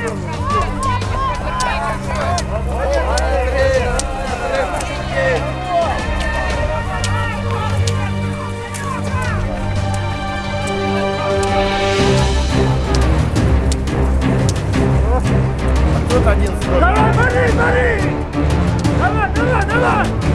Тут один строй. Давай, бери, бери! Давай, давай, давай!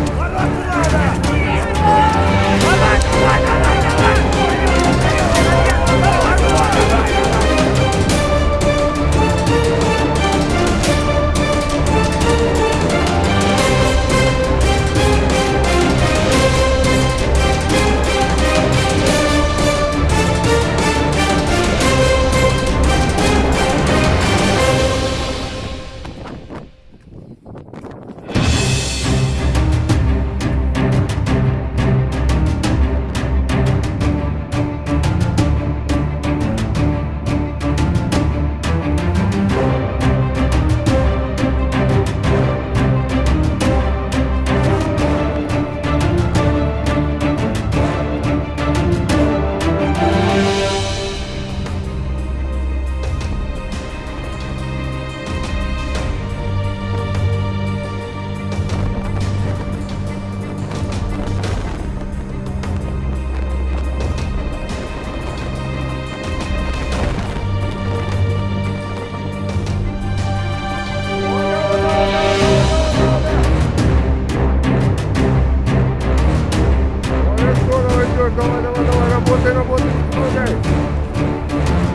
давай, давай, давай, работай, работай, помогай.